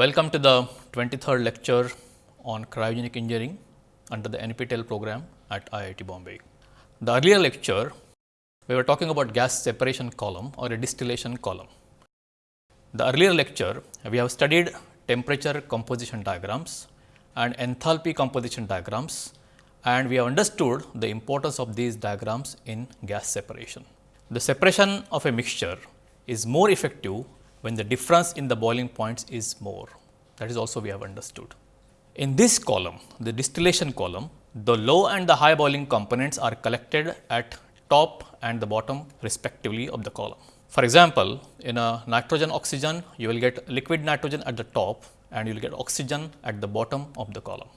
Welcome to the 23rd lecture on cryogenic engineering under the NPTEL program at IIT Bombay. The earlier lecture we were talking about gas separation column or a distillation column. The earlier lecture we have studied temperature composition diagrams and enthalpy composition diagrams and we have understood the importance of these diagrams in gas separation. The separation of a mixture is more effective when the difference in the boiling points is more that is also we have understood. In this column the distillation column the low and the high boiling components are collected at top and the bottom respectively of the column. For example, in a nitrogen oxygen you will get liquid nitrogen at the top and you will get oxygen at the bottom of the column.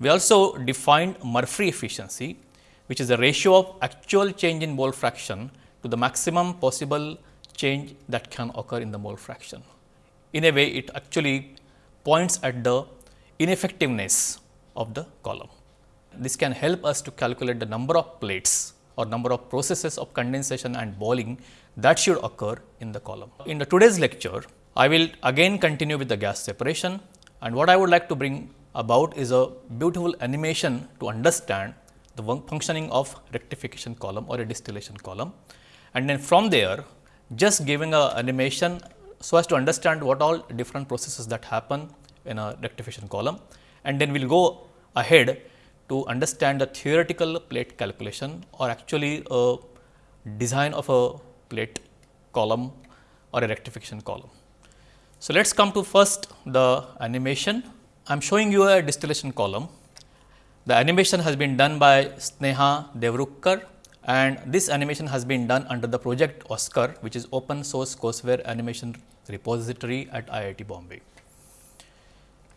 We also defined Murphree efficiency which is the ratio of actual change in mole fraction to the maximum possible change that can occur in the mole fraction. In a way it actually points at the ineffectiveness of the column. This can help us to calculate the number of plates or number of processes of condensation and boiling that should occur in the column. In the today's lecture, I will again continue with the gas separation and what I would like to bring about is a beautiful animation to understand the functioning of rectification column or a distillation column. And then from there just giving a animation so as to understand what all different processes that happen in a rectification column and then we will go ahead to understand the theoretical plate calculation or actually a design of a plate column or a rectification column. So, let us come to first the animation. I am showing you a distillation column. The animation has been done by Sneha Devrukkar and this animation has been done under the project OSCAR which is open source courseware animation repository at IIT Bombay.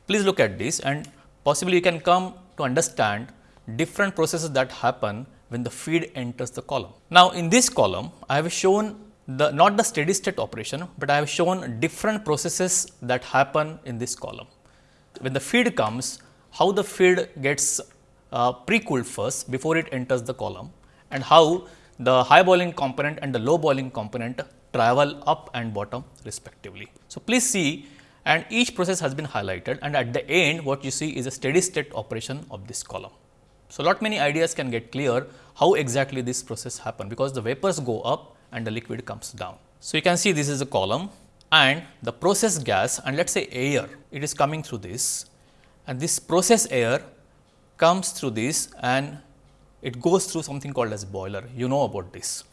Please look at this and possibly you can come to understand different processes that happen when the feed enters the column. Now, in this column I have shown the not the steady state operation, but I have shown different processes that happen in this column. When the feed comes, how the feed gets uh, pre-cooled first before it enters the column and how the high boiling component and the low boiling component travel up and bottom respectively. So, please see and each process has been highlighted and at the end what you see is a steady state operation of this column. So, lot many ideas can get clear how exactly this process happen because the vapors go up and the liquid comes down. So, you can see this is a column and the process gas and let us say air it is coming through this and this process air comes through this and it goes through something called as boiler you know about this.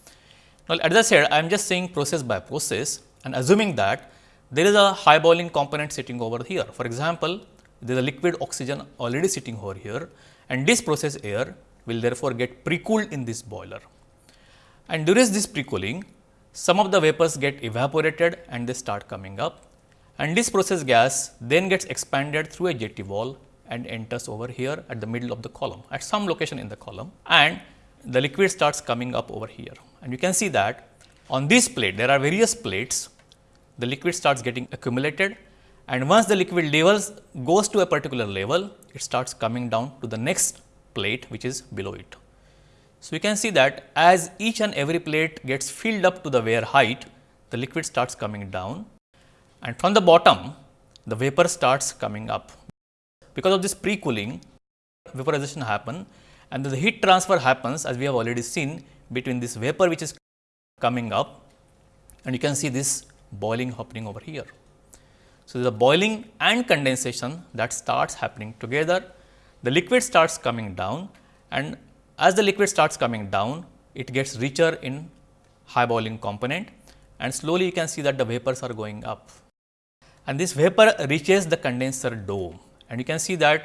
Now, as I said I am just saying process by process and assuming that there is a high boiling component sitting over here. For example, there is a liquid oxygen already sitting over here and this process air will therefore get pre-cooled in this boiler. And during this pre-cooling, some of the vapors get evaporated and they start coming up and this process gas then gets expanded through a JT valve and enters over here at the middle of the column at some location in the column and the liquid starts coming up over here. And you can see that on this plate there are various plates the liquid starts getting accumulated and once the liquid levels goes to a particular level it starts coming down to the next plate which is below it. So, you can see that as each and every plate gets filled up to the weir height the liquid starts coming down and from the bottom the vapor starts coming up. Because of this pre-cooling vaporization happen and the heat transfer happens as we have already seen between this vapor which is coming up and you can see this boiling happening over here. So, the boiling and condensation that starts happening together, the liquid starts coming down and as the liquid starts coming down, it gets richer in high boiling component and slowly you can see that the vapors are going up. And this vapor reaches the condenser dome and you can see that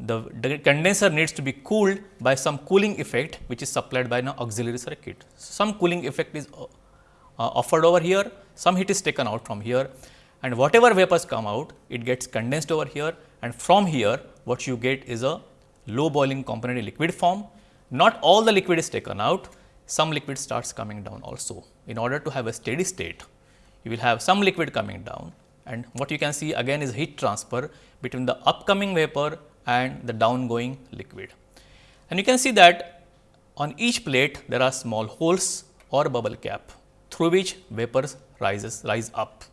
the, condenser needs to be cooled by some cooling effect which is supplied by an auxiliary circuit. Some cooling effect is uh, offered over here, some heat is taken out from here and whatever vapors come out it gets condensed over here and from here what you get is a low boiling component in liquid form. Not all the liquid is taken out, some liquid starts coming down also. In order to have a steady state, you will have some liquid coming down and what you can see again is heat transfer between the upcoming vapor and the downgoing liquid. And you can see that on each plate there are small holes or bubble cap through which vapors rises rise up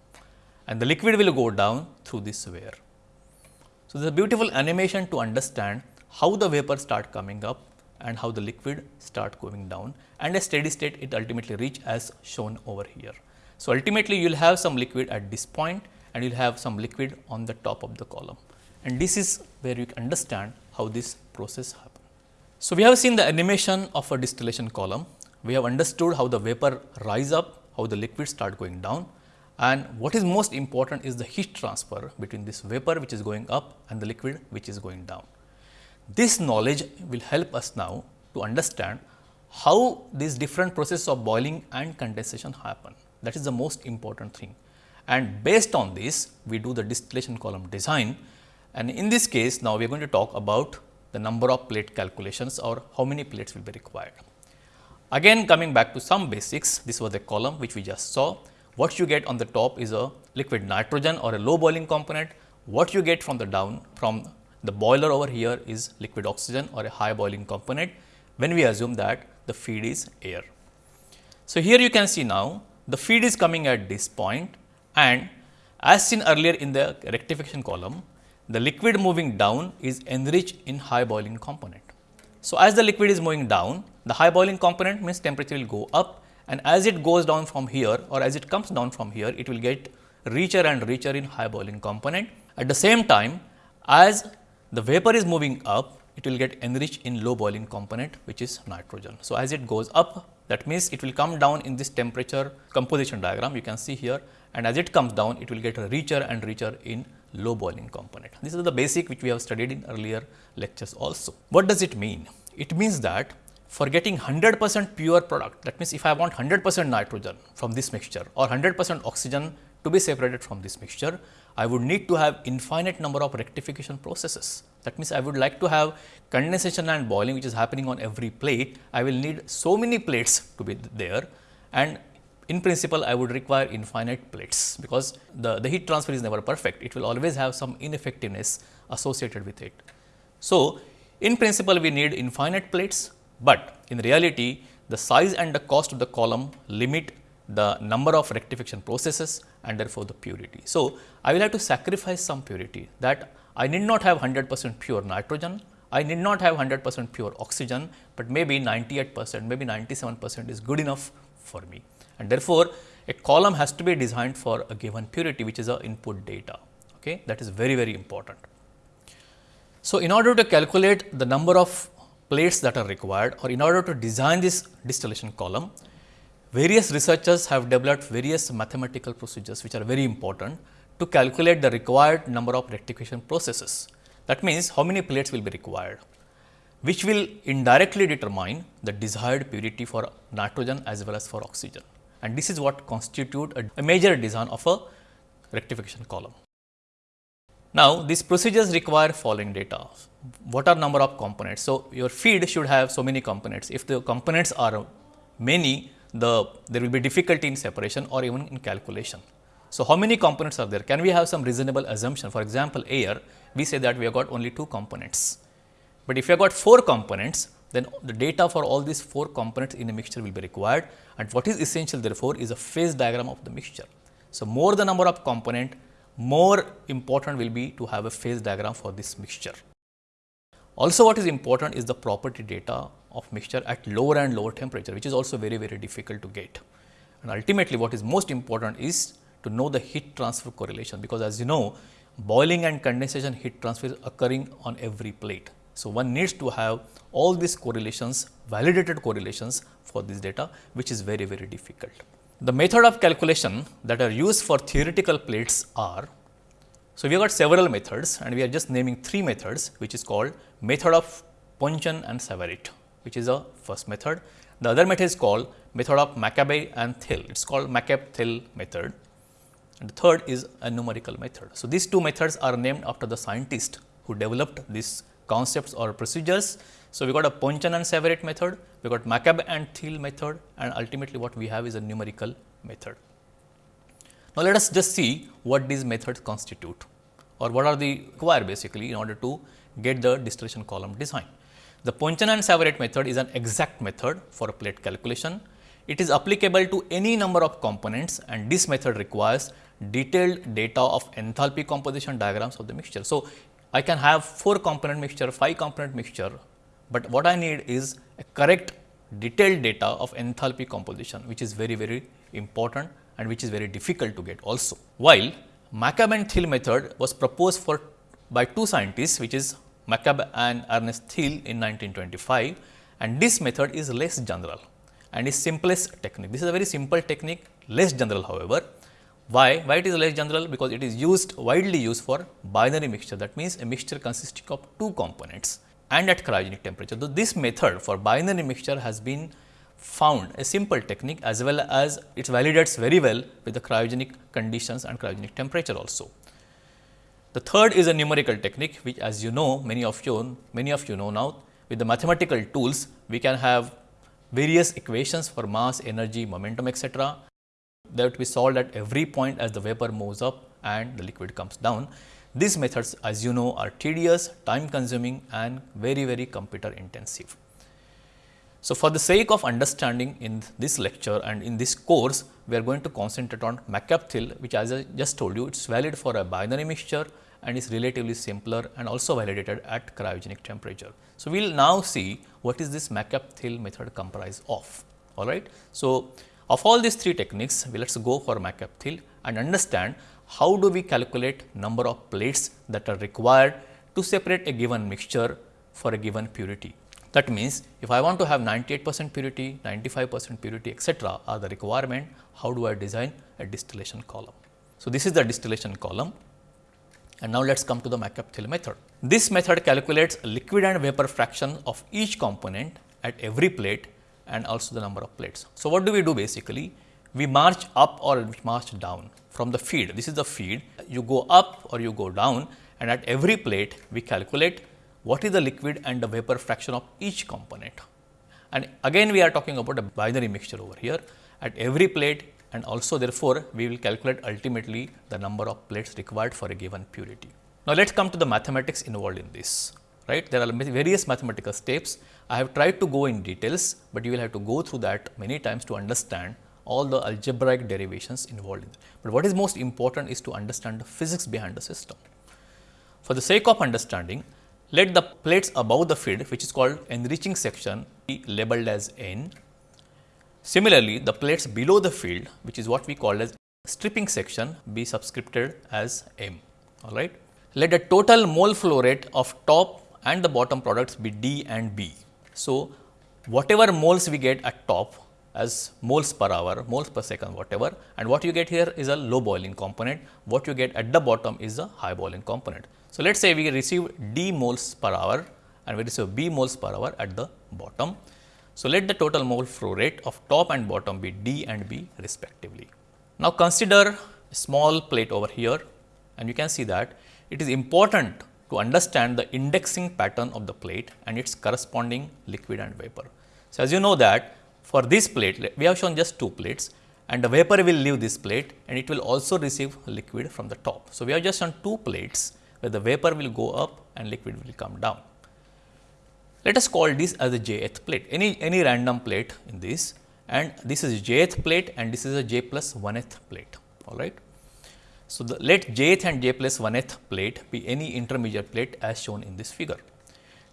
and the liquid will go down through this weir. So, this is a beautiful animation to understand how the vapor start coming up and how the liquid start going down and a steady state it ultimately reach as shown over here. So, ultimately you will have some liquid at this point and you will have some liquid on the top of the column and this is where you understand how this process happens. So, we have seen the animation of a distillation column, we have understood how the vapor rise up, how the liquid start going down and what is most important is the heat transfer between this vapor which is going up and the liquid which is going down. This knowledge will help us now to understand how these different processes of boiling and condensation happen. That is the most important thing. And based on this, we do the distillation column design. And in this case, now we are going to talk about the number of plate calculations or how many plates will be required. Again coming back to some basics, this was the column which we just saw. What you get on the top is a liquid nitrogen or a low boiling component. What you get from the down from the boiler over here is liquid oxygen or a high boiling component when we assume that the feed is air. So, here you can see now the feed is coming at this point and as seen earlier in the rectification column, the liquid moving down is enriched in high boiling component. So, as the liquid is moving down, the high boiling component means temperature will go up and as it goes down from here or as it comes down from here, it will get richer and richer in high boiling component. At the same time, as the vapor is moving up, it will get enriched in low boiling component which is nitrogen. So, as it goes up that means, it will come down in this temperature composition diagram you can see here and as it comes down it will get richer and richer in low boiling component. This is the basic which we have studied in earlier lectures also. What does it mean? It means that for getting 100 percent pure product that means, if I want 100 percent nitrogen from this mixture or 100 percent oxygen to be separated from this mixture, I would need to have infinite number of rectification processes. That means, I would like to have condensation and boiling which is happening on every plate. I will need so many plates to be there and in principle I would require infinite plates because the, the heat transfer is never perfect. It will always have some ineffectiveness associated with it. So, in principle we need infinite plates, but in reality the size and the cost of the column limit the number of rectification processes and therefore, the purity. So, I will have to sacrifice some purity that I need not have 100 percent pure nitrogen, I need not have 100 percent pure oxygen, but maybe 98 percent, maybe 97 percent is good enough for me. And therefore, a column has to be designed for a given purity which is a input data. Okay? That is very, very important. So, in order to calculate the number of plates that are required or in order to design this distillation column, various researchers have developed various mathematical procedures which are very important to calculate the required number of rectification processes. That means, how many plates will be required, which will indirectly determine the desired purity for nitrogen as well as for oxygen. And this is what constitute a, a major design of a rectification column. Now, these procedures require following data. What are number of components? So, your feed should have so many components. If the components are many, the there will be difficulty in separation or even in calculation. So, how many components are there? Can we have some reasonable assumption? For example, air, we say that we have got only two components. But if you have got four components, then the data for all these four components in a mixture will be required and what is essential therefore is a phase diagram of the mixture. So, more the number of component, more important will be to have a phase diagram for this mixture. Also what is important is the property data of mixture at lower and lower temperature which is also very very difficult to get. And ultimately what is most important is to know the heat transfer correlation because as you know boiling and condensation heat transfer is occurring on every plate. So, one needs to have all these correlations validated correlations for this data which is very very difficult. The method of calculation that are used for theoretical plates are so, we have got several methods and we are just naming three methods which is called method of Ponchon and Savarit which is a first method. The other method is called method of McCabe and Thiele, it is called McCabe-Thiele method and the third is a numerical method. So, these two methods are named after the scientist who developed these concepts or procedures. So, we got a Ponchon and Savarit method, we got McCabe and Thiele method and ultimately what we have is a numerical method. Now, let us just see what these methods constitute or what are the required basically in order to get the distillation column design. The Ponchon and Savarit method is an exact method for a plate calculation. it is applicable to any number of components and this method requires detailed data of enthalpy composition diagrams of the mixture. So, I can have 4 component mixture, 5 component mixture, but what I need is a correct detailed data of enthalpy composition which is very very important and which is very difficult to get also. While McCabe and Thiele method was proposed for by two scientists which is McCabe and Ernest Thiele in 1925 and this method is less general and is simplest technique. This is a very simple technique less general however. Why? Why it is less general? Because it is used widely used for binary mixture that means a mixture consisting of two components and at cryogenic temperature. So, this method for binary mixture has been found a simple technique as well as it validates very well with the cryogenic conditions and cryogenic temperature also. The third is a numerical technique which as you know many of you many of you know now with the mathematical tools we can have various equations for mass, energy, momentum etc. that will be solved at every point as the vapor moves up and the liquid comes down. These methods as you know are tedious, time consuming and very very computer intensive. So, for the sake of understanding in this lecture and in this course, we are going to concentrate on McCabe-Thiele which as I just told you it is valid for a binary mixture and is relatively simpler and also validated at cryogenic temperature. So, we will now see what is this McCabe-Thiele method comprised of. All right. So, of all these three techniques, we let us go for McCabe-Thiele and understand how do we calculate number of plates that are required to separate a given mixture for a given purity. That means, if I want to have 98 percent purity, 95 percent purity etcetera are the requirement, how do I design a distillation column. So, this is the distillation column and now let us come to the McCabe-Thiele method. This method calculates liquid and vapor fraction of each component at every plate and also the number of plates. So, what do we do basically? We march up or we march down from the feed. This is the feed. You go up or you go down and at every plate we calculate what is the liquid and the vapor fraction of each component. And again we are talking about a binary mixture over here. At every plate and also therefore, we will calculate ultimately the number of plates required for a given purity. Now, let us come to the mathematics involved in this right. There are various mathematical steps. I have tried to go in details, but you will have to go through that many times to understand all the algebraic derivations involved in it. But what is most important is to understand the physics behind the system. For the sake of understanding, let the plates above the feed which is called enriching section be labeled as N. Similarly, the plates below the field which is what we call as stripping section be subscripted as M. All right. Let the total mole flow rate of top and the bottom products be D and B. So, whatever moles we get at top as moles per hour, moles per second whatever and what you get here is a low boiling component, what you get at the bottom is a high boiling component. So, let us say we receive D moles per hour and we receive B moles per hour at the bottom. So, let the total mole flow rate of top and bottom be D and B respectively. Now, consider a small plate over here and you can see that it is important to understand the indexing pattern of the plate and its corresponding liquid and vapor. So, as you know that for this plate, we have shown just two plates and the vapor will leave this plate and it will also receive liquid from the top. So, we have just shown two plates where the vapor will go up and liquid will come down. Let us call this as a jth plate, any, any random plate in this and this is jth plate and this is a j plus 1th plate, all right. So, the, let jth and j plus 1th plate be any intermediate plate as shown in this figure.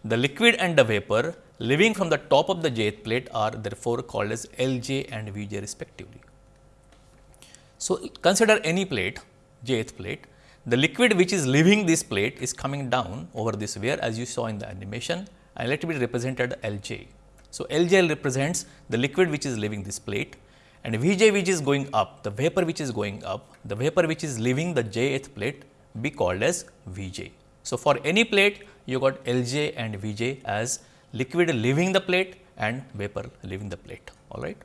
The liquid and the vapor living from the top of the jth plate are therefore called as Lj and Vj respectively. So, consider any plate jth plate the liquid which is leaving this plate is coming down over this weir as you saw in the animation and let it be represented Lj. So, Lj represents the liquid which is leaving this plate and Vj which is going up the vapor which is going up the vapor which is leaving the jth plate be called as Vj. So, for any plate you got Lj and Vj as liquid leaving the plate and vapor leaving the plate. All right.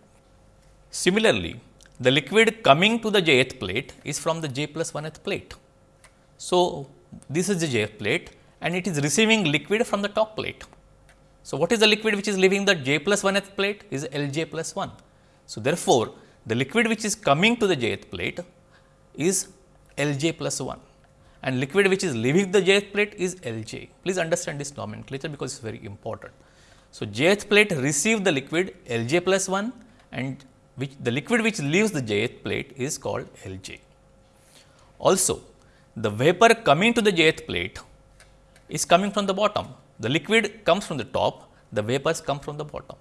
Similarly, the liquid coming to the jth plate is from the j plus 1th plate. So, this is the jth plate and it is receiving liquid from the top plate. So, what is the liquid which is leaving the j plus 1th plate is Lj plus 1. So, therefore, the liquid which is coming to the jth plate is Lj plus 1 and liquid which is leaving the jth plate is Lj. Please understand this nomenclature because it is very important. So, jth plate receive the liquid Lj plus 1 and which the liquid which leaves the jth plate is called Lj. Also, the vapor coming to the jth plate is coming from the bottom. The liquid comes from the top, the vapors come from the bottom.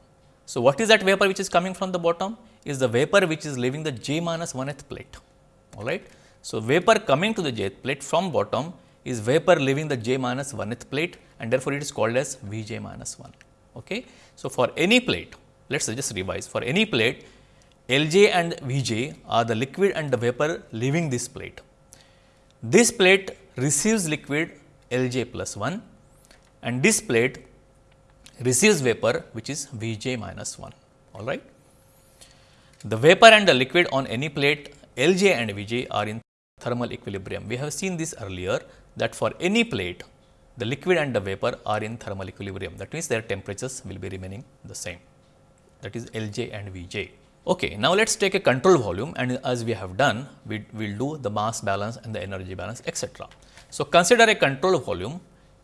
So, what is that vapor which is coming from the bottom? Is the vapor which is leaving the j minus 1th plate. All right. So, vapor coming to the jth plate from bottom is vapor leaving the j minus 1th plate and therefore, it is called as V j minus 1. Okay. So, for any plate, let us just revise for any plate L j and V j are the liquid and the vapor leaving this plate. This plate receives liquid L j plus 1 and this plate receives vapor which is V j minus 1 all right. The vapor and the liquid on any plate L j and V j are in thermal equilibrium. We have seen this earlier that for any plate the liquid and the vapor are in thermal equilibrium that means their temperatures will be remaining the same that is L j and V j. Okay, now let us take a control volume and as we have done we will do the mass balance and the energy balance etc. So, consider a control volume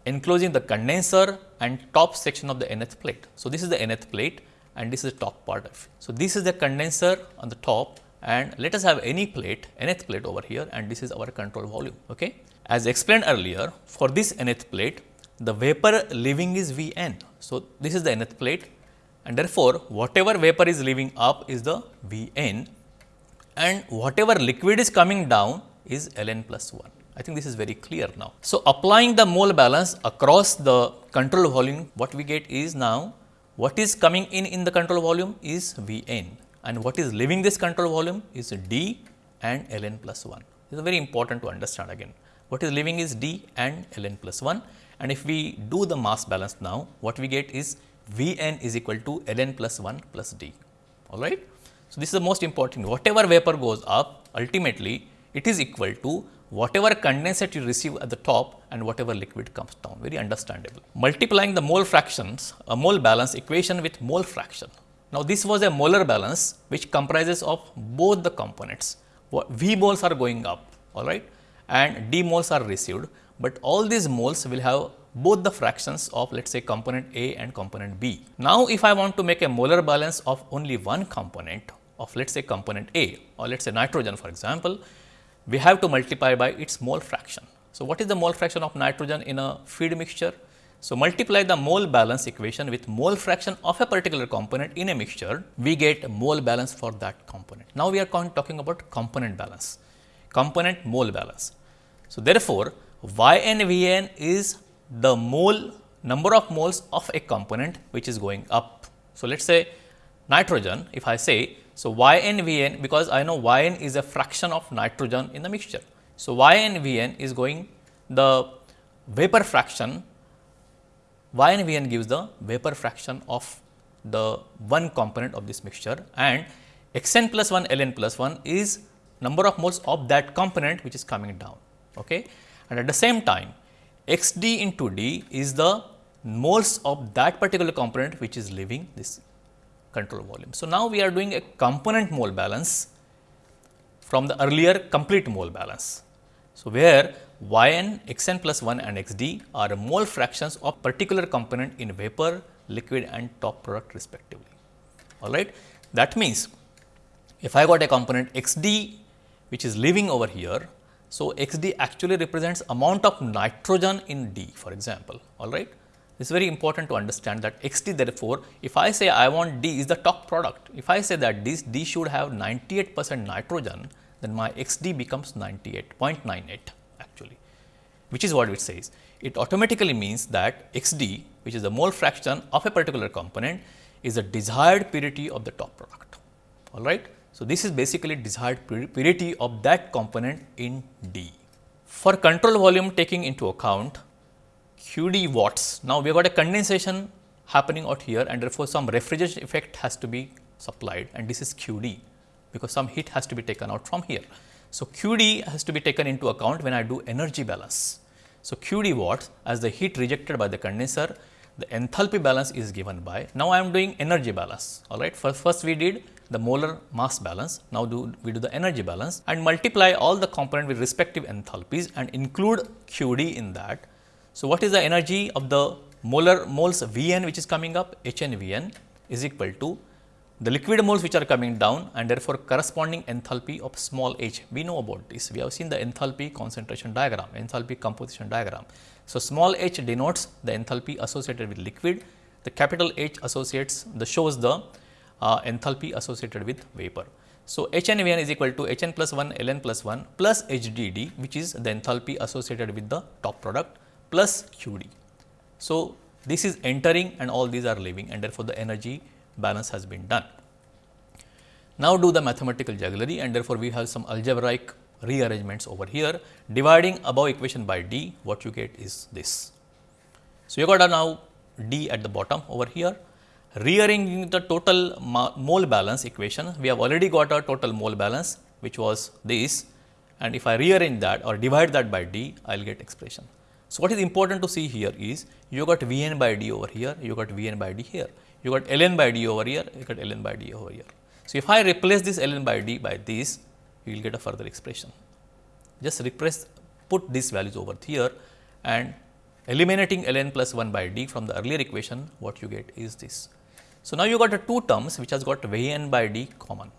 enclosing the condenser and top section of the nth plate. So, this is the nth plate and this is the top part of it. So, this is the condenser on the top and let us have any plate nth plate over here and this is our control volume. Okay. As explained earlier for this nth plate the vapor leaving is V n. So, this is the nth plate and therefore, whatever vapor is leaving up is the V n and whatever liquid is coming down is L n plus 1. I think this is very clear now. So, applying the mole balance across the control volume, what we get is now what is coming in in the control volume is V n and what is leaving this control volume is D and L n plus 1. This is very important to understand again. What is leaving is D and L n plus 1 and if we do the mass balance now, what we get is V n is equal to L n plus 1 plus D. All right. So, this is the most important. Whatever vapor goes up, ultimately it is equal to whatever condensate you receive at the top and whatever liquid comes down, very understandable. Multiplying the mole fractions, a mole balance equation with mole fraction. Now, this was a molar balance which comprises of both the components. V moles are going up, all right, and D moles are received, but all these moles will have both the fractions of let us say component A and component B. Now, if I want to make a molar balance of only one component of let us say component A or let us say nitrogen for example, we have to multiply by its mole fraction. So, what is the mole fraction of nitrogen in a feed mixture? So, multiply the mole balance equation with mole fraction of a particular component in a mixture, we get mole balance for that component. Now, we are talking about component balance, component mole balance. So, therefore, Y n V n is the mole number of moles of a component which is going up. So, let us say nitrogen, if I say so, y n V n because I know y n is a fraction of nitrogen in the mixture. So, y n V n is going the vapor fraction y n V n gives the vapor fraction of the one component of this mixture and x n plus 1 L n plus 1 is number of moles of that component which is coming down. Okay? And at the same time x d into d is the moles of that particular component which is leaving this control volume. So, now we are doing a component mole balance from the earlier complete mole balance. So, where y n, x n plus 1 and x d are mole fractions of particular component in vapor, liquid and top product respectively. All right. That means, if I got a component x d which is leaving over here, so x d actually represents amount of nitrogen in d for example, all right. It is very important to understand that x d therefore, if I say I want d is the top product, if I say that this d should have 98 percent nitrogen, then my x d becomes 98.98 actually, which is what it says. It automatically means that x d which is the mole fraction of a particular component is the desired purity of the top product. All right. So, this is basically desired purity of that component in D. For control volume taking into account QD watts. Now, we have got a condensation happening out here and therefore, some refrigeration effect has to be supplied and this is QD because some heat has to be taken out from here. So, QD has to be taken into account when I do energy balance. So, QD watts as the heat rejected by the condenser, the enthalpy balance is given by. Now, I am doing energy balance all right. First, first we did the molar mass balance. Now, do we do the energy balance and multiply all the component with respective enthalpies and include QD in that so, what is the energy of the molar moles V n which is coming up H n V n is equal to the liquid moles which are coming down and therefore corresponding enthalpy of small h. We know about this. We have seen the enthalpy concentration diagram, enthalpy composition diagram. So, small h denotes the enthalpy associated with liquid, the capital H associates the shows the uh, enthalpy associated with vapor. So, H n V n is equal to H n plus 1 L n plus 1 plus H d d which is the enthalpy associated with the top product plus Q d. So, this is entering and all these are leaving and therefore, the energy balance has been done. Now, do the mathematical jugglery and therefore, we have some algebraic rearrangements over here dividing above equation by d what you get is this. So, you got a now d at the bottom over here rearranging the total mole balance equation we have already got a total mole balance which was this and if I rearrange that or divide that by d I will get expression. So, what is important to see here is you got V n by d over here you got V n by d here you got ln by d over here, you got ln by d over here. So, if I replace this ln by d by this, you will get a further expression. Just replace, put these values over here and eliminating ln plus 1 by d from the earlier equation, what you get is this. So, now you got a two terms which has got V n by d common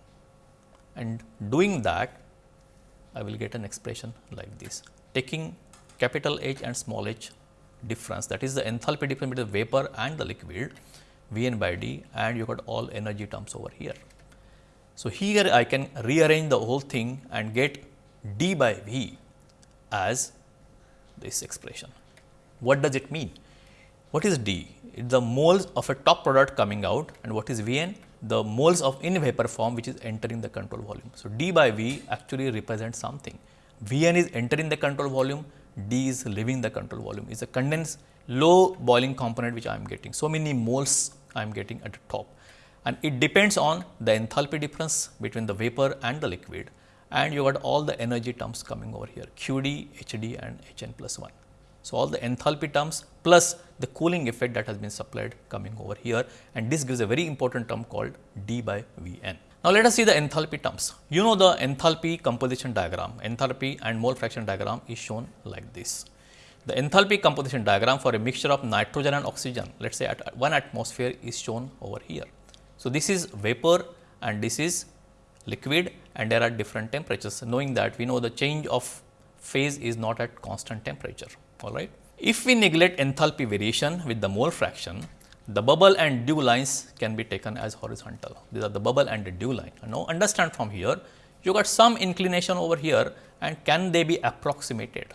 and doing that I will get an expression like this, taking capital H and small h difference that is the enthalpy difference between the vapor and the liquid V n by d and you got all energy terms over here. So, here I can rearrange the whole thing and get d by V as this expression. What does it mean? What is d? It is the moles of a top product coming out and what is V n? The moles of in vapor form which is entering the control volume. So, d by V actually represents something. V n is entering the control volume, d is leaving the control volume, is a condensed low boiling component which I am getting. So, many moles I am getting at the top and it depends on the enthalpy difference between the vapor and the liquid and you got all the energy terms coming over here QD, HD and Hn plus 1. So, all the enthalpy terms plus the cooling effect that has been supplied coming over here and this gives a very important term called d by Vn. Now, let us see the enthalpy terms. You know the enthalpy composition diagram, enthalpy and mole fraction diagram is shown like this. The enthalpy composition diagram for a mixture of nitrogen and oxygen, let us say at 1 atmosphere is shown over here. So, this is vapor and this is liquid and there are different temperatures, knowing that we know the change of phase is not at constant temperature, all right. If we neglect enthalpy variation with the mole fraction, the bubble and dew lines can be taken as horizontal. These are the bubble and the dew line. now, understand from here, you got some inclination over here and can they be approximated?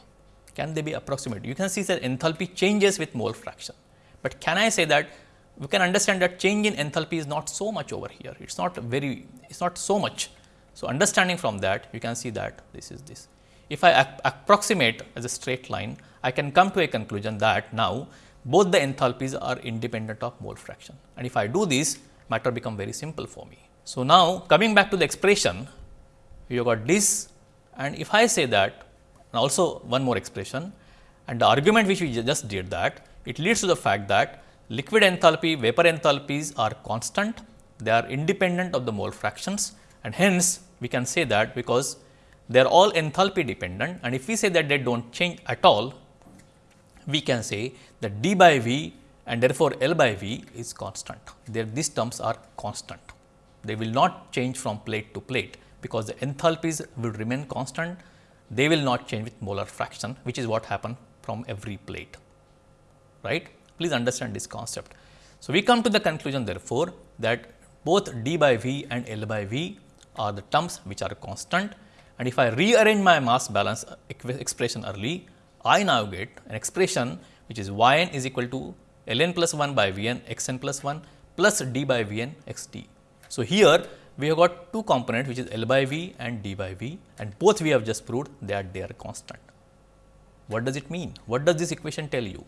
can they be approximated? You can see that enthalpy changes with mole fraction, but can I say that we can understand that change in enthalpy is not so much over here, it is not very, it is not so much. So, understanding from that you can see that this is this. If I approximate as a straight line, I can come to a conclusion that now both the enthalpies are independent of mole fraction. And if I do this matter become very simple for me. So, now coming back to the expression you got this. And if I say that and also one more expression and the argument which we just did that it leads to the fact that liquid enthalpy, vapor enthalpies are constant, they are independent of the mole fractions. And hence we can say that because they are all enthalpy dependent. And if we say that they do not change at all, we can say that d by v and therefore, L by v is constant. There these terms are constant. They will not change from plate to plate because the enthalpies will remain constant they will not change with molar fraction which is what happened from every plate right. Please understand this concept. So, we come to the conclusion therefore, that both d by v and L by v are the terms which are constant and if I rearrange my mass balance expression early, I now get an expression which is y n is equal to L n plus 1 by V n x n plus 1 plus d by v n x t. So, here we have got two components which is L by V and D by V and both we have just proved that they are constant. What does it mean? What does this equation tell you?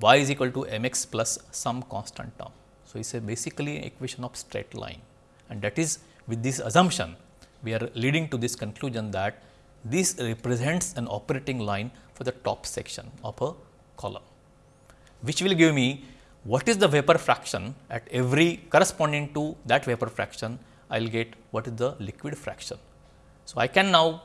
y is equal to m x plus some constant term. So, it is a basically an equation of straight line and that is with this assumption we are leading to this conclusion that this represents an operating line for the top section of a column, which will give me what is the vapor fraction at every corresponding to that vapor fraction I will get what is the liquid fraction. So, I can now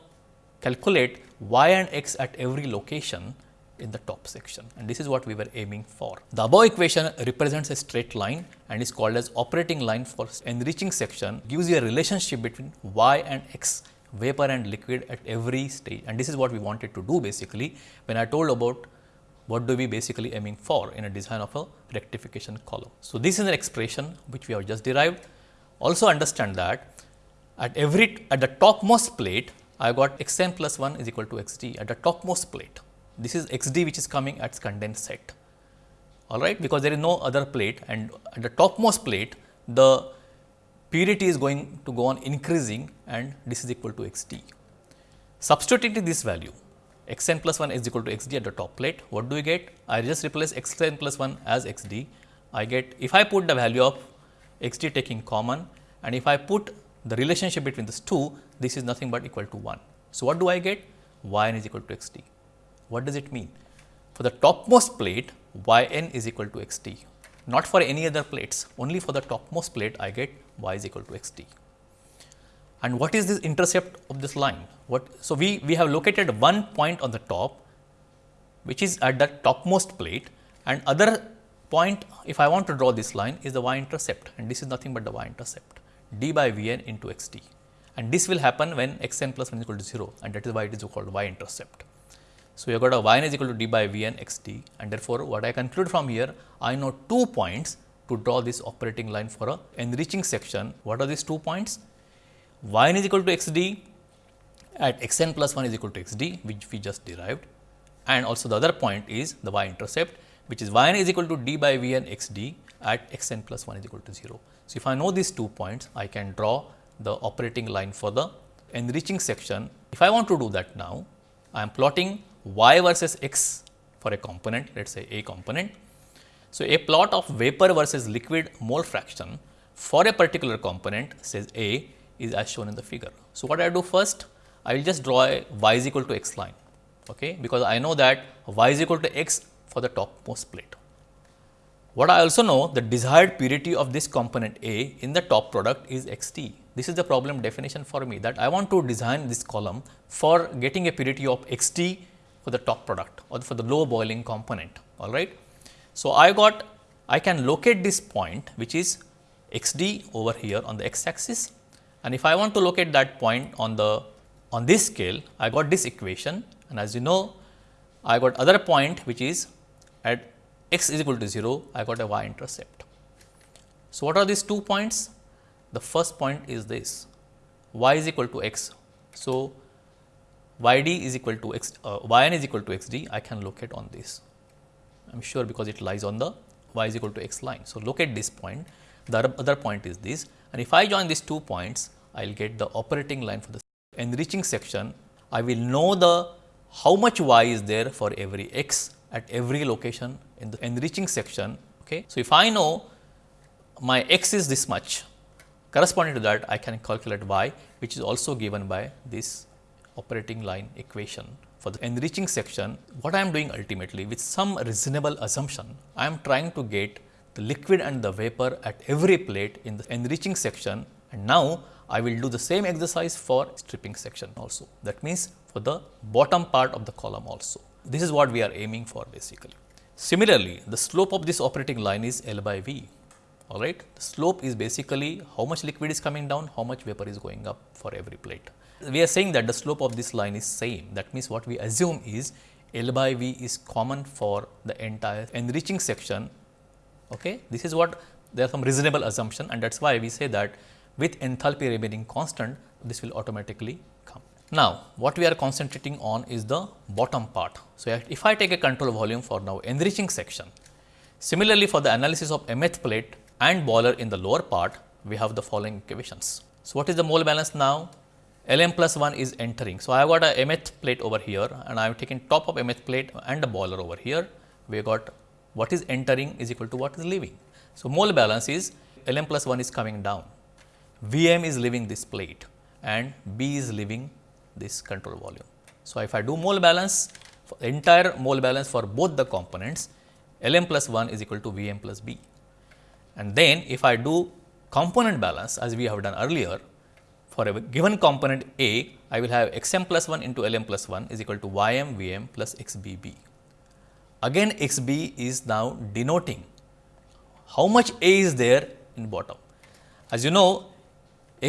calculate y and x at every location in the top section and this is what we were aiming for. The above equation represents a straight line and is called as operating line for enriching section gives you a relationship between y and x vapor and liquid at every stage and this is what we wanted to do basically when I told about what do we basically aiming for in a design of a rectification column. So, this is an expression which we have just derived. Also understand that at every at the topmost plate I got x n plus 1 is equal to x d at the topmost plate. This is x d which is coming at condensed set all right because there is no other plate and at the topmost plate the purity is going to go on increasing and this is equal to x d. Substituting this value x n plus 1 is equal to x d at the top plate, what do we get? I just replace x n plus 1 as x d. I get if I put the value of x d taking common and if I put the relationship between these two, this is nothing but equal to 1. So, what do I get? y n is equal to x d. What does it mean? For the topmost plate, y n is equal to x d not for any other plates, only for the topmost plate I get y is equal to x t. And what is this intercept of this line? What, so, we, we have located one point on the top which is at the topmost plate and other point if I want to draw this line is the y intercept and this is nothing but the y intercept d by v n into x t and this will happen when x n plus 1 is equal to 0 and that is why it is called y intercept. So, you have got a y n is equal to d by v n x t and therefore, what I conclude from here I know two points to draw this operating line for a enriching section. What are these two points? y n is equal to x d at x n plus 1 is equal to x d which we just derived and also the other point is the y intercept which is y n is equal to d by v n x d at x n plus 1 is equal to 0. So, if I know these two points I can draw the operating line for the enriching section. If I want to do that now I am plotting y versus x for a component let us say a component. So, a plot of vapor versus liquid mole fraction for a particular component says A is as shown in the figure. So, what I do first I will just draw a y is equal to x line okay, because I know that y is equal to x for the topmost plate. What I also know the desired purity of this component A in the top product is x t. This is the problem definition for me that I want to design this column for getting a purity of x t for the top product or for the low boiling component all right. So, I got I can locate this point which is x d over here on the x axis and if I want to locate that point on the on this scale I got this equation and as you know I got other point which is at x is equal to 0 I got a y intercept. So, what are these two points? The first point is this y is equal to x. So, y d is equal to x uh, y n is equal to x d I can locate on this I am sure because it lies on the y is equal to x line. So, locate this point the other point is this and if I join these two points I will get the operating line for the enriching section I will know the how much y is there for every x at every location in the enriching section. Okay. So, if I know my x is this much corresponding to that I can calculate y which is also given by this operating line equation for the enriching section, what I am doing ultimately with some reasonable assumption, I am trying to get the liquid and the vapor at every plate in the enriching section and now I will do the same exercise for stripping section also. That means, for the bottom part of the column also. This is what we are aiming for basically. Similarly, the slope of this operating line is L by V all right. The slope is basically how much liquid is coming down, how much vapor is going up for every plate. We are saying that the slope of this line is same. That means, what we assume is L by V is common for the entire enriching section. Okay. This is what there are some reasonable assumption and that is why we say that with enthalpy remaining constant, this will automatically come. Now, what we are concentrating on is the bottom part. So, if I take a control volume for now enriching section, similarly for the analysis of mth plate, and boiler in the lower part, we have the following equations. So, what is the mole balance now? Lm plus 1 is entering. So, I have got a mth plate over here and I have taken top of mth plate and a boiler over here. We got what is entering is equal to what is leaving. So, mole balance is Lm plus 1 is coming down, Vm is leaving this plate and B is leaving this control volume. So, if I do mole balance, entire mole balance for both the components, Lm plus 1 is equal to Vm plus B. And then if I do component balance as we have done earlier, for a given component A, I will have x m plus 1 into L m plus 1 is equal to y m v m plus x b b. again x b is now denoting how much A is there in bottom. As you know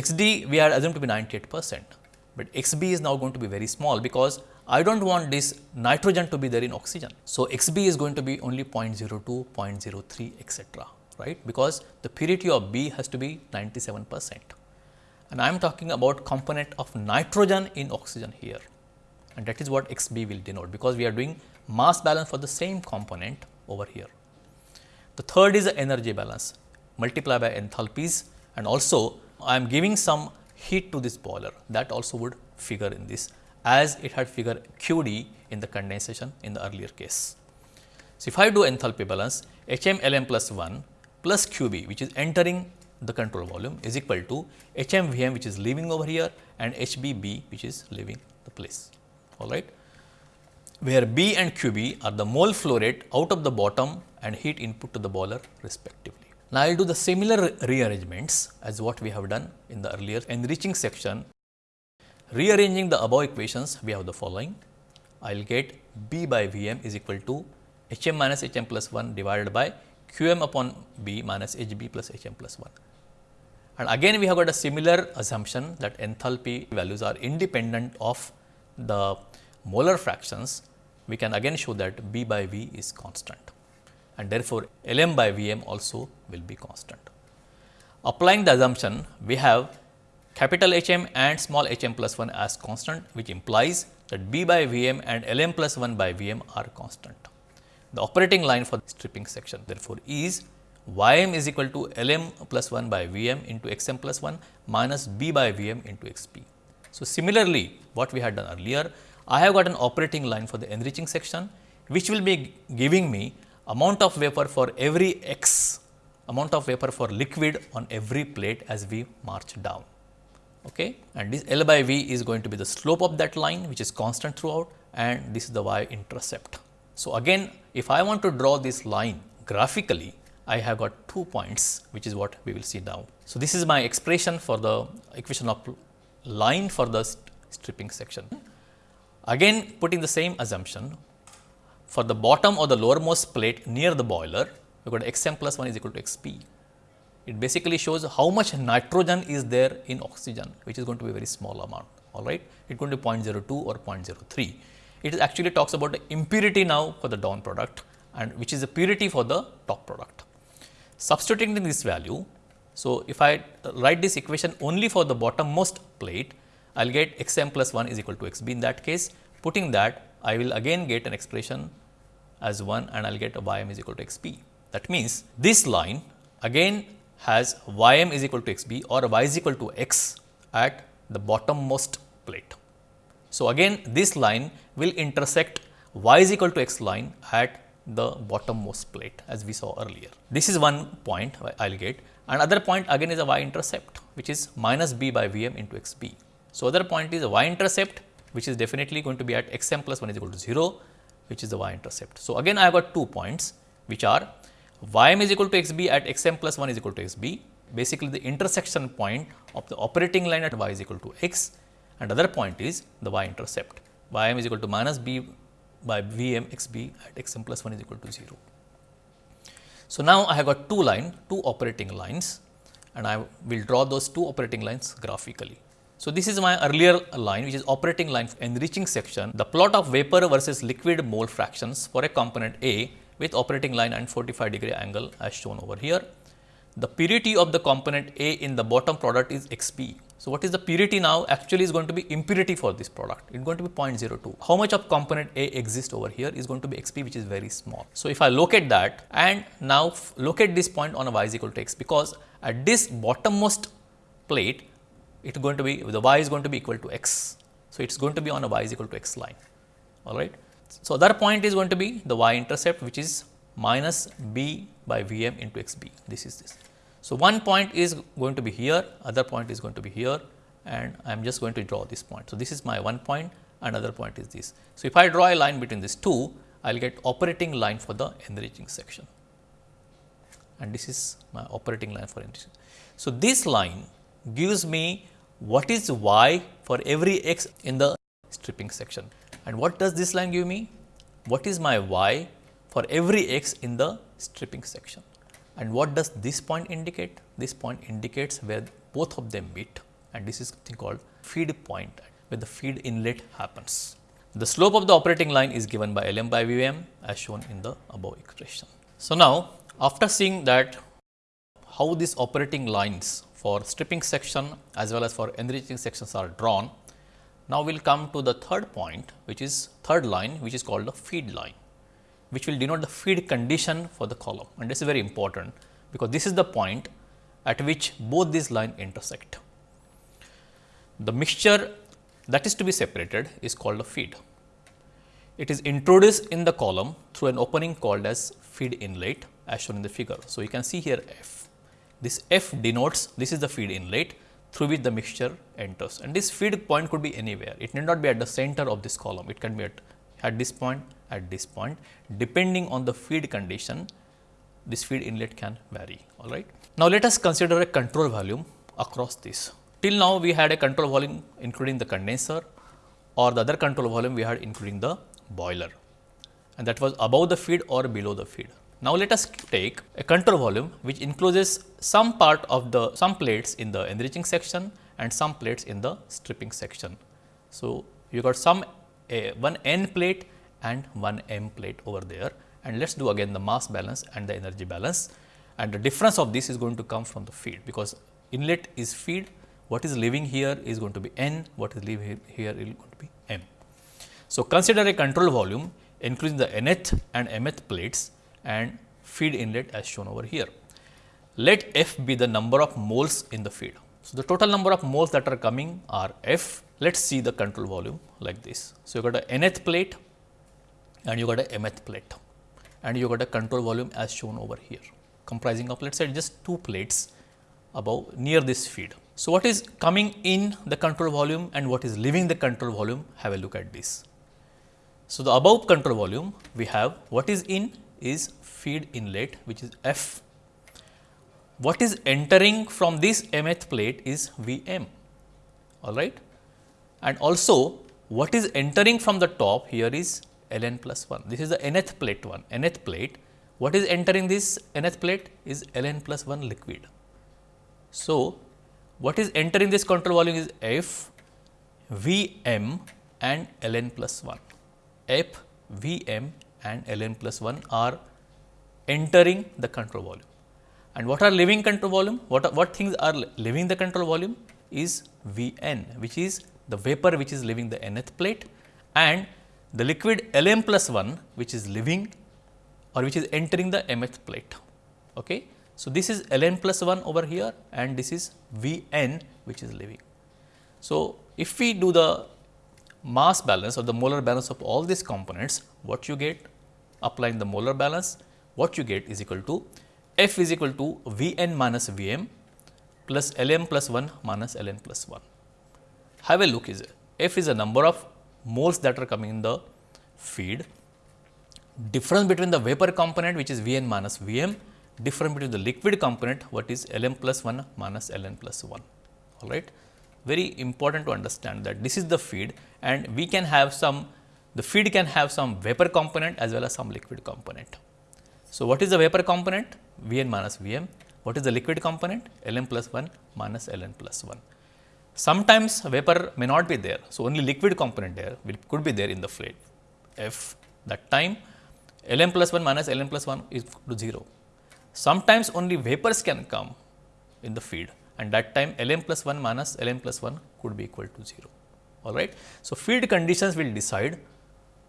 x d we are assumed to be 98 percent, but x b is now going to be very small because I do not want this nitrogen to be there in oxygen. So, x b is going to be only 0.02, 0.03 etcetera right because the purity of B has to be 97 percent and I am talking about component of nitrogen in oxygen here and that is what x b will denote because we are doing mass balance for the same component over here. The third is the energy balance multiplied by enthalpies and also I am giving some heat to this boiler that also would figure in this as it had figure q d in the condensation in the earlier case. So, if I do enthalpy balance H m L m plus 1 plus q b which is entering the control volume is equal to H m V m which is leaving over here and H b b which is leaving the place all right where B and QB are the mole flow rate out of the bottom and heat input to the boiler respectively. Now, I will do the similar rearrangements as what we have done in the earlier enriching section. Rearranging the above equations, we have the following. I will get B by V m is equal to H m minus H m plus 1 divided by Q m upon B minus H b plus H m plus 1. And again we have got a similar assumption that enthalpy values are independent of the molar fractions we can again show that B by V is constant and therefore, L m by V m also will be constant. Applying the assumption, we have capital H m and small h m plus 1 as constant, which implies that B by V m and L m plus 1 by V m are constant. The operating line for the stripping section therefore, is y m is equal to L m plus 1 by V m into x m plus 1 minus B by V m into x p. So, similarly, what we had done earlier, I have got an operating line for the enriching section, which will be giving me amount of vapor for every x amount of vapor for liquid on every plate as we march down. Okay? And this L by V is going to be the slope of that line which is constant throughout and this is the y intercept. So, again if I want to draw this line graphically, I have got two points which is what we will see now. So, this is my expression for the equation of line for the stripping section. Again putting the same assumption for the bottom or the lowermost plate near the boiler, we got x m plus 1 is equal to x p. It basically shows how much nitrogen is there in oxygen, which is going to be a very small amount, all right. It going to be 0.02 or 0.03. It actually talks about the impurity now for the down product and which is the purity for the top product. Substituting this value, so if I uh, write this equation only for the bottommost plate, I will get x m plus 1 is equal to x b in that case. Putting that I will again get an expression as 1 and I will get a y m is equal to x b. That means, this line again has y m is equal to x b or y is equal to x at the bottommost plate. So, again this line will intersect y is equal to x line at the bottommost plate as we saw earlier. This is one point I will get another point again is a y intercept which is minus b by v m into x b. So, other point is y intercept which is definitely going to be at x m plus 1 is equal to 0 which is the y intercept. So, again I have got two points which are y m is equal to x b at x m plus 1 is equal to x b basically the intersection point of the operating line at y is equal to x and other point is the y intercept y m is equal to minus b by v m x b at x m plus 1 is equal to 0. So, now I have got two line two operating lines and I will draw those two operating lines graphically. So, this is my earlier line which is operating line enriching section. The plot of vapor versus liquid mole fractions for a component A with operating line and 45 degree angle as shown over here. The purity of the component A in the bottom product is Xp. So, what is the purity now actually is going to be impurity for this product it is going to be 0.02. How much of component A exists over here is going to be Xp which is very small. So, if I locate that and now locate this point on a y is equal to x because at this bottommost plate it is going to be the y is going to be equal to x. So, it is going to be on a y is equal to x line all right. So, other point is going to be the y intercept which is minus b by v m into x b this is this. So, one point is going to be here other point is going to be here and I am just going to draw this point. So, this is my one point another point is this. So, if I draw a line between these two I will get operating line for the enriching section and this is my operating line for enriching. So, this line gives me what is y for every x in the stripping section. And what does this line give me? What is my y for every x in the stripping section. And what does this point indicate? This point indicates where both of them meet and this is something called feed point where the feed inlet happens. The slope of the operating line is given by Lm by Vm as shown in the above expression. So, now after seeing that how these operating lines for stripping section as well as for enriching sections are drawn, now we will come to the third point which is third line which is called the feed line which will denote the feed condition for the column and this is very important because this is the point at which both these lines intersect. The mixture that is to be separated is called a feed. It is introduced in the column through an opening called as feed inlet as shown in the figure. So, you can see here F. This F denotes this is the feed inlet through which the mixture enters and this feed point could be anywhere. It need not be at the center of this column, it can be at, at this point, at this point depending on the feed condition this feed inlet can vary all right. Now, let us consider a control volume across this. Till now we had a control volume including the condenser or the other control volume we had including the boiler and that was above the feed or below the feed. Now, let us take a control volume which includes some part of the some plates in the enriching section and some plates in the stripping section. So, you got some a, one N plate and one M plate over there and let us do again the mass balance and the energy balance and the difference of this is going to come from the feed because inlet is feed what is leaving here is going to be N what is leaving here is going to be M. So, consider a control volume including the nth and mth plates and feed inlet as shown over here. Let F be the number of moles in the feed. So, the total number of moles that are coming are F. Let us see the control volume like this. So, you got a nth plate and you got a mth plate and you got a control volume as shown over here comprising of let us say just two plates above near this feed. So, what is coming in the control volume and what is leaving the control volume have a look at this. So, the above control volume we have what is in is feed inlet which is F. What is entering from this mth plate is V m all right and also what is entering from the top here is ln plus 1. This is the nth plate one, nth plate. What is entering this nth plate is ln plus 1 liquid. So, what is entering this control volume is F, V m and ln plus 1. F, V m and ln plus 1 are entering the control volume. And what are leaving control volume? What, are, what things are leaving the control volume is V n which is the vapor which is leaving the nth plate and the liquid Lm plus 1 which is leaving or which is entering the mth plate. Okay. So, this is Ln plus 1 over here and this is Vn which is leaving. So, if we do the mass balance or the molar balance of all these components, what you get applying the molar balance, what you get is equal to F is equal to Vn minus Vm plus Lm plus 1 minus Ln plus 1. Have a look is F is a number of moles that are coming in the feed, difference between the vapor component which is V n minus V m, difference between the liquid component what is L m plus 1 minus L n plus 1 all right. Very important to understand that this is the feed and we can have some the feed can have some vapor component as well as some liquid component. So, what is the vapor component? V n minus V m. What is the liquid component? L m plus 1 minus L n plus 1. Sometimes vapor may not be there. So, only liquid component there will could be there in the fluid. F that time Lm plus 1 minus Ln plus 1 is to 0. Sometimes only vapors can come in the feed and that time Lm plus 1 minus Lm plus 1 could be equal to 0. All right. So, feed conditions will decide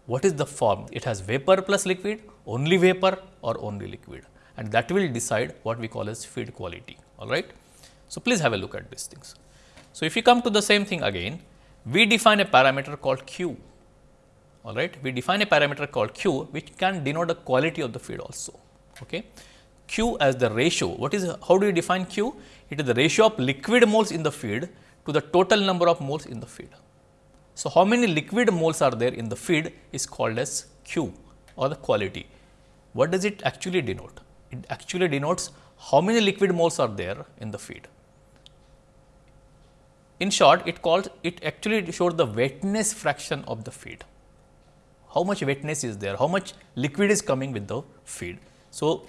what is the form. It has vapor plus liquid, only vapor or only liquid and that will decide what we call as feed quality. All right. So, please have a look at these things. So, if you come to the same thing again, we define a parameter called Q, all right. We define a parameter called Q, which can denote the quality of the feed also. Okay. Q as the ratio, what is, how do you define Q? It is the ratio of liquid moles in the feed to the total number of moles in the feed. So, how many liquid moles are there in the feed is called as Q or the quality. What does it actually denote? It actually denotes how many liquid moles are there in the feed. In short, it calls it actually shows the wetness fraction of the feed. how much wetness is there, how much liquid is coming with the feed. So,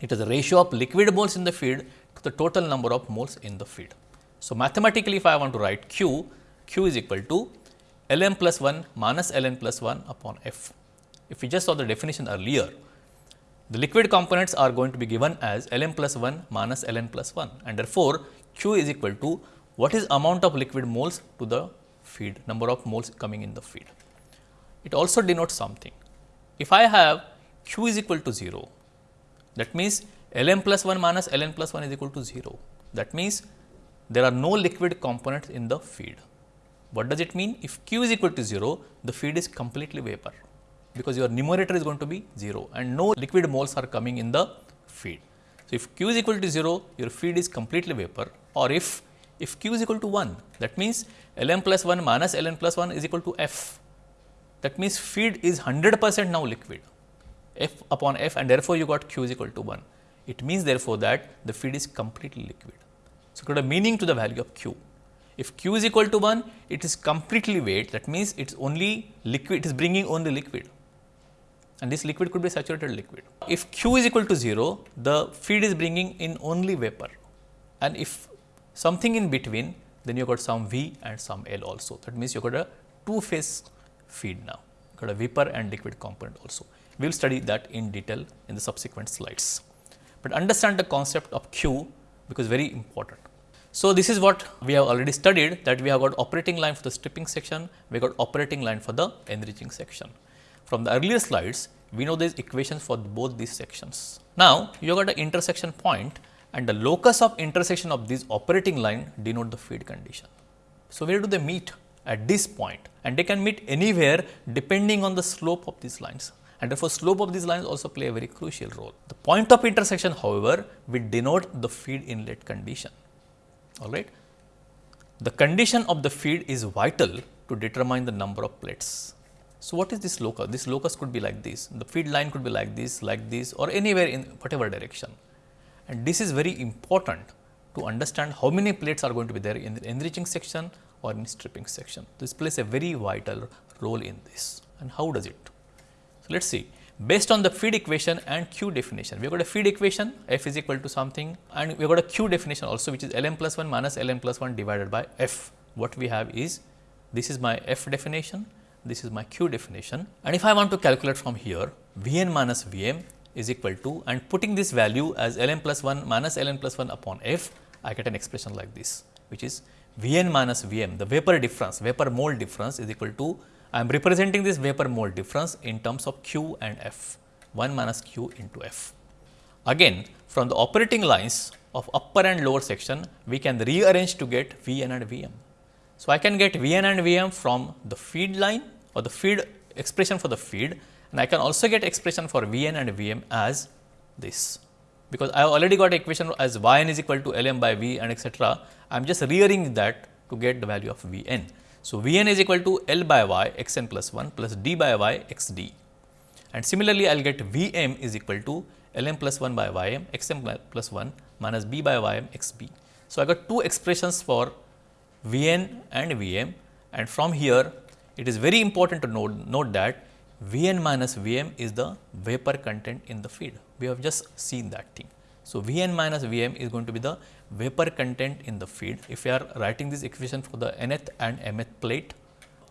it is the ratio of liquid moles in the feed to the total number of moles in the feed. So, mathematically if I want to write Q, Q is equal to L m plus 1 minus L n plus 1 upon F. If we just saw the definition earlier, the liquid components are going to be given as L m plus 1 minus L n plus 1 and therefore, Q is equal to what is amount of liquid moles to the feed, number of moles coming in the feed. It also denotes something. If I have Q is equal to 0, that means L m plus 1 minus L n plus 1 is equal to 0. That means there are no liquid components in the feed. What does it mean? If Q is equal to 0, the feed is completely vapor because your numerator is going to be 0 and no liquid moles are coming in the feed. So, if Q is equal to 0, your feed is completely vapor or if, if Q is equal to 1, that means L m plus 1 minus L n plus 1 is equal to F. That means feed is 100 percent now liquid F upon F and therefore, you got Q is equal to 1. It means therefore, that the feed is completely liquid. So, got a meaning to the value of Q. If Q is equal to 1, it is completely weight that means, it is only liquid, it is bringing only liquid and this liquid could be saturated liquid. If Q is equal to 0, the feed is bringing in only vapor and if something in between, then you got some V and some L also. That means, you got a two phase feed now, you got a vapor and liquid component also. We will study that in detail in the subsequent slides, but understand the concept of Q because very important. So, this is what we have already studied that we have got operating line for the stripping section, we got operating line for the enriching section. From the earlier slides, we know these equations for both these sections. Now, you got an intersection point and the locus of intersection of these operating line denote the feed condition. So, where do they meet? At this point and they can meet anywhere depending on the slope of these lines and therefore, slope of these lines also play a very crucial role. The point of intersection however, will denote the feed inlet condition all right. The condition of the feed is vital to determine the number of plates. So, what is this locus? This locus could be like this, the feed line could be like this, like this or anywhere in whatever direction. And this is very important to understand how many plates are going to be there in the enriching section or in stripping section. This plays a very vital role in this and how does it? So, let us see based on the feed equation and Q definition. We have got a feed equation f is equal to something and we have got a Q definition also which is L m plus 1 minus L m plus 1 divided by f. What we have is this is my f definition, this is my Q definition and if I want to calculate from here V n minus V m is equal to and putting this value as L m plus 1 minus L n plus 1 upon f, I get an expression like this which is V n minus V m the vapor difference, vapor mole difference is equal to I am representing this vapor mole difference in terms of Q and F, 1 minus Q into F. Again, from the operating lines of upper and lower section, we can rearrange to get V n and V m. So, I can get V n and V m from the feed line or the feed expression for the feed and I can also get expression for V n and V m as this, because I have already got equation as y n is equal to L m by V and etcetera. I am just rearranging that to get the value of V n. So, V n is equal to L by y x n plus 1 plus d by y x d and similarly, I will get V m is equal to L m plus 1 by y m x m plus 1 minus b by y m x b. So, I got two expressions for V n and V m and from here it is very important to note, note that V n minus V m is the vapor content in the feed. We have just seen that thing. So, V n minus V m is going to be the vapor content in the feed if we are writing this equation for the nth and mth plate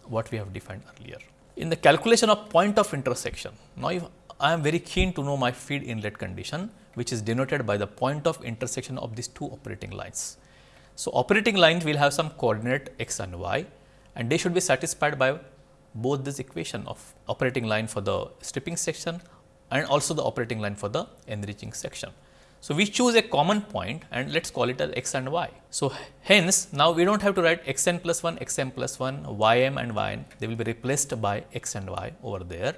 what we have defined earlier. In the calculation of point of intersection, now if I am very keen to know my feed inlet condition which is denoted by the point of intersection of these two operating lines. So, operating lines will have some coordinate x and y and they should be satisfied by both this equation of operating line for the stripping section and also the operating line for the enriching section. So, we choose a common point and let us call it as x and y. So, hence now we do not have to write x n plus 1, x m plus 1, y m and y n, they will be replaced by x and y over there.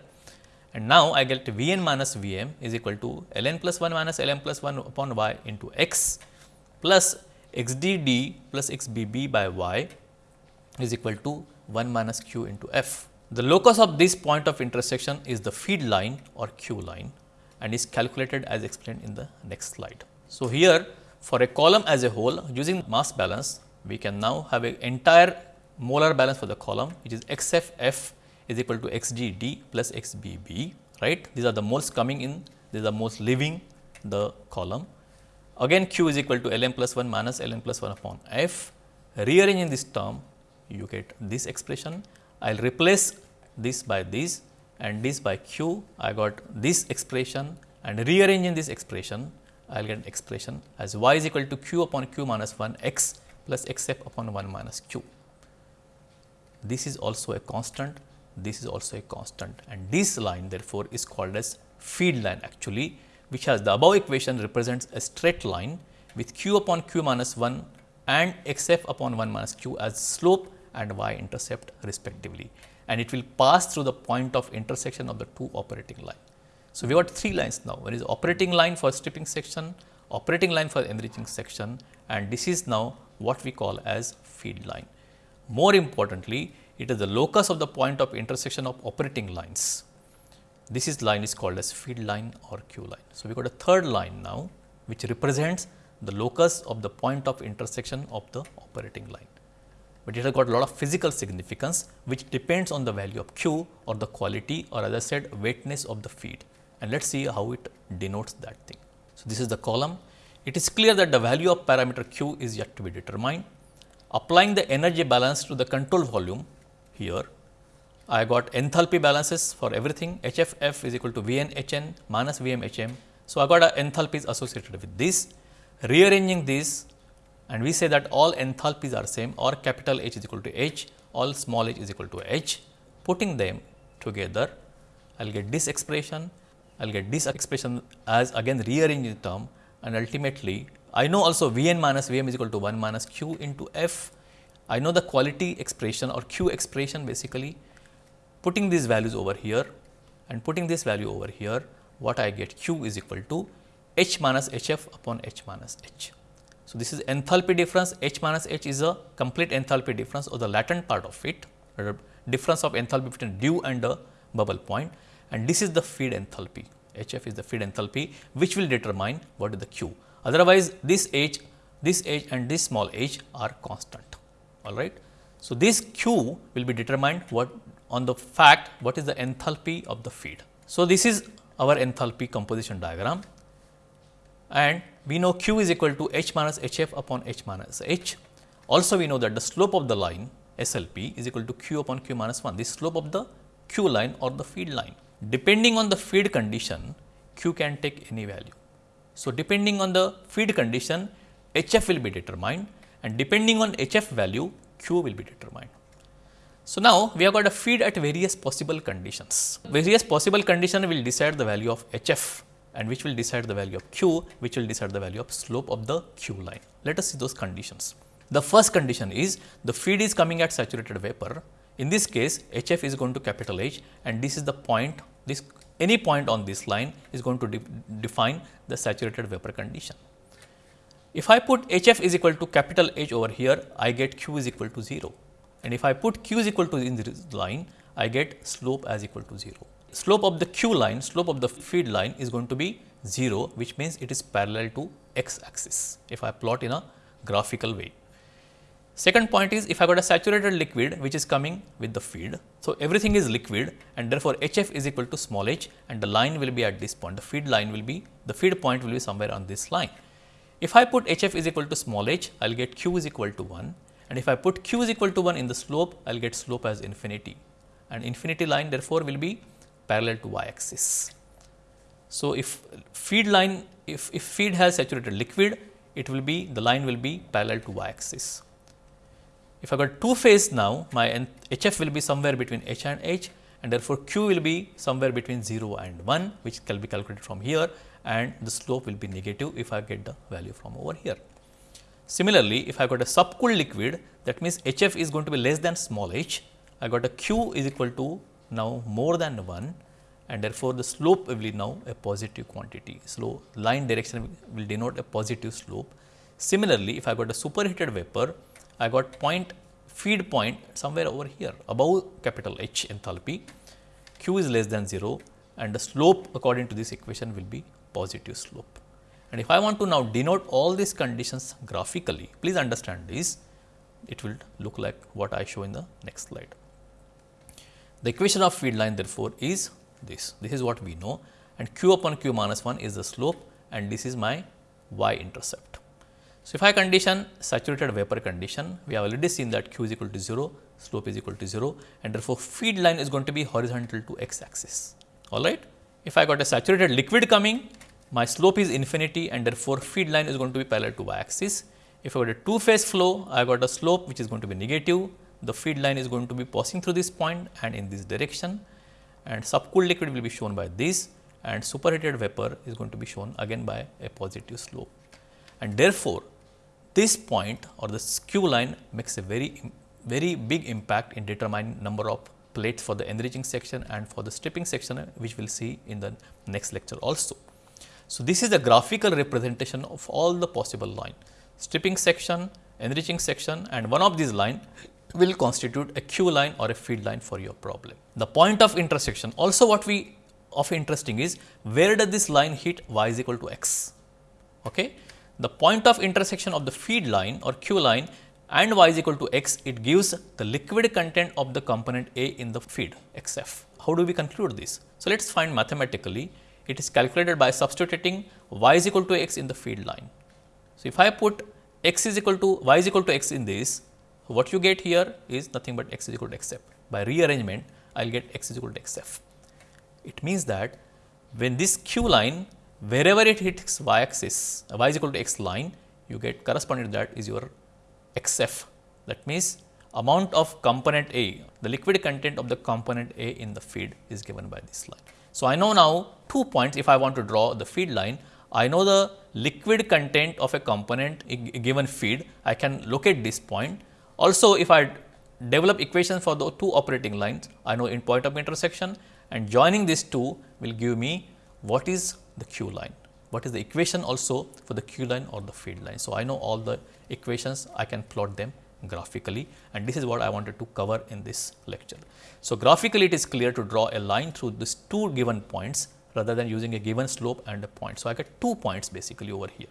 And now, I get v n minus v m is equal to l n plus 1 minus l m plus 1 upon y into x plus x d d plus x b b by y is equal to 1 minus q into f. The locus of this point of intersection is the feed line or q line and is calculated as explained in the next slide. So, here for a column as a whole using mass balance, we can now have an entire molar balance for the column which is x f f is equal to x g d plus x b b right. These are the moles coming in, these are the moles leaving the column. Again q is equal to L m plus 1 minus L n plus 1 upon f. Rearranging this term you get this expression. I will replace this by this and this by q. I got this expression and rearranging this expression I will get an expression as y is equal to q upon q minus 1 x plus x f upon 1 minus q. This is also a constant, this is also a constant and this line therefore, is called as feed line actually which has the above equation represents a straight line with q upon q minus 1 and x f upon 1 minus q as slope and y intercept respectively and it will pass through the point of intersection of the two operating line. So, we got three lines now one is operating line for stripping section, operating line for enriching section and this is now what we call as feed line. More importantly, it is the locus of the point of intersection of operating lines. This is line is called as feed line or Q line. So, we got a third line now which represents the locus of the point of intersection of the operating line but it has got a lot of physical significance which depends on the value of q or the quality or as I said weightness of the feed and let us see how it denotes that thing. So, this is the column. It is clear that the value of parameter q is yet to be determined. Applying the energy balance to the control volume here, I got enthalpy balances for everything HFF is equal to Vn Hn minus Vm Hm. So, I got a enthalpies associated with this. Rearranging this and we say that all enthalpies are same or capital H is equal to H, all small h is equal to H. Putting them together, I will get this expression I will get this expression as again rearrange the term and ultimately I know also V n minus V m is equal to 1 minus q into f. I know the quality expression or q expression basically putting these values over here and putting this value over here what I get q is equal to h minus h f upon h minus h. So, this is enthalpy difference h minus h is a complete enthalpy difference or the latent part of it difference of enthalpy between dew and the bubble point and this is the feed enthalpy HF is the feed enthalpy which will determine what is the Q. Otherwise, this H, this H and this small h are constant all right. So, this Q will be determined what on the fact what is the enthalpy of the feed. So, this is our enthalpy composition diagram and we know Q is equal to H minus HF upon H minus H. Also, we know that the slope of the line SLP is equal to Q upon Q minus 1, this slope of the Q line or the feed line. Depending on the feed condition, Q can take any value. So, depending on the feed condition, HF will be determined and depending on HF value, Q will be determined. So, now we have got a feed at various possible conditions. Various possible condition will decide the value of HF and which will decide the value of Q, which will decide the value of slope of the Q line. Let us see those conditions. The first condition is the feed is coming at saturated vapor. In this case, HF is going to capital H and this is the point this any point on this line is going to de define the saturated vapor condition. If I put Hf is equal to capital H over here, I get Q is equal to 0 and if I put Q is equal to in this line, I get slope as equal to 0. Slope of the Q line, slope of the feed line is going to be 0, which means it is parallel to x axis if I plot in a graphical way. Second point is if I got a saturated liquid which is coming with the feed. So, everything is liquid and therefore, HF is equal to small h and the line will be at this point, the feed line will be, the feed point will be somewhere on this line. If I put HF is equal to small h, I will get Q is equal to 1 and if I put Q is equal to 1 in the slope, I will get slope as infinity and infinity line therefore, will be parallel to y axis. So, if feed line, if, if feed has saturated liquid, it will be, the line will be parallel to y axis. If I got two phase now, my HF will be somewhere between H and H and therefore, Q will be somewhere between 0 and 1 which can be calculated from here and the slope will be negative if I get the value from over here. Similarly, if I got a subcooled liquid that means HF is going to be less than small h, I got a Q is equal to now more than 1 and therefore, the slope will be now a positive quantity. So, line direction will denote a positive slope. Similarly, if I got a superheated vapor I got point feed point somewhere over here above capital H enthalpy, Q is less than 0 and the slope according to this equation will be positive slope. And if I want to now denote all these conditions graphically, please understand this, it will look like what I show in the next slide. The equation of feed line therefore is this, this is what we know and q upon q minus 1 is the slope and this is my y intercept. So, if I condition saturated vapor condition, we have already seen that q is equal to 0, slope is equal to 0 and therefore, feed line is going to be horizontal to x axis, alright. If I got a saturated liquid coming, my slope is infinity and therefore, feed line is going to be parallel to y axis. If I got a two phase flow, I got a slope which is going to be negative, the feed line is going to be passing through this point and in this direction and subcooled liquid will be shown by this and superheated vapor is going to be shown again by a positive slope. And therefore, this point or this q line makes a very very big impact in determining number of plates for the enriching section and for the stripping section which we will see in the next lecture also. So, this is a graphical representation of all the possible line stripping section, enriching section and one of these line will constitute a q line or a feed line for your problem. The point of intersection also what we of interesting is where does this line hit y is equal to x. Okay. The point of intersection of the feed line or q line and y is equal to x, it gives the liquid content of the component A in the feed x f. How do we conclude this? So, let us find mathematically it is calculated by substituting y is equal to x in the feed line. So, if I put x is equal to y is equal to x in this, what you get here is nothing but x is equal to x f. By rearrangement, I will get x is equal to x f. It means that when this q line wherever it hits y axis, uh, y is equal to x line, you get corresponding to that is your x f. That means, amount of component A, the liquid content of the component A in the feed is given by this line. So, I know now two points if I want to draw the feed line, I know the liquid content of a component given feed, I can locate this point. Also, if I develop equations for the two operating lines, I know in point of intersection and joining these two will give me what is the q line, what is the equation also for the q line or the feed line. So, I know all the equations I can plot them graphically and this is what I wanted to cover in this lecture. So, graphically it is clear to draw a line through these two given points rather than using a given slope and a point. So, I get two points basically over here.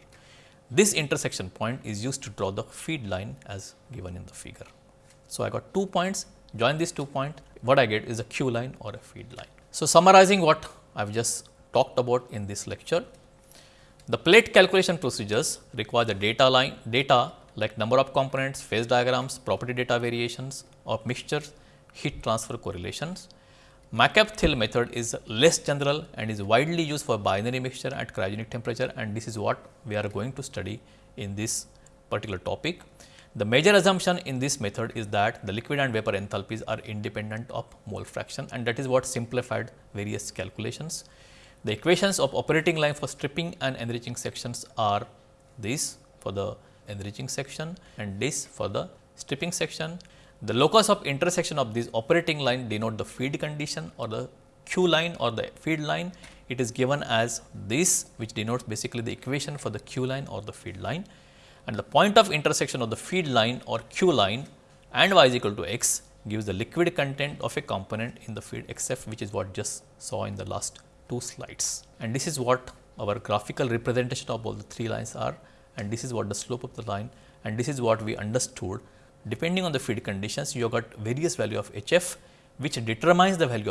This intersection point is used to draw the feed line as given in the figure. So, I got two points join these two points what I get is a q line or a feed line. So, summarizing what I have just talked about in this lecture, the plate calculation procedures require the data line data like number of components, phase diagrams, property data variations of mixtures, heat transfer correlations. McCabe-Thiele method is less general and is widely used for binary mixture at cryogenic temperature and this is what we are going to study in this particular topic. The major assumption in this method is that the liquid and vapor enthalpies are independent of mole fraction and that is what simplified various calculations. The equations of operating line for stripping and enriching sections are this for the enriching section and this for the stripping section. The locus of intersection of this operating line denote the feed condition or the Q line or the feed line. It is given as this which denotes basically the equation for the Q line or the feed line and the point of intersection of the feed line or Q line and y is equal to x gives the liquid content of a component in the feed x f which is what just saw in the last two slides. And this is what our graphical representation of all the three lines are and this is what the slope of the line and this is what we understood depending on the feed conditions you have got various value of H f which determines the value of